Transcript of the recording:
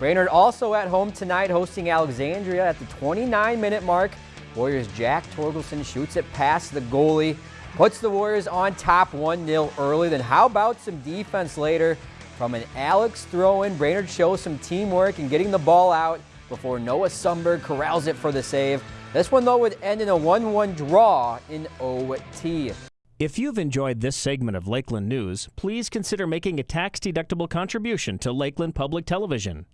Brainerd also at home tonight hosting Alexandria at the 29-minute mark. Warriors' Jack Torgelson shoots it past the goalie, puts the Warriors on top 1-0 early. Then how about some defense later from an Alex throw-in? Brainerd shows some teamwork and getting the ball out before Noah Sumberg corrals it for the save. This one, though, would end in a 1-1 draw in OT. If you've enjoyed this segment of Lakeland News, please consider making a tax-deductible contribution to Lakeland Public Television.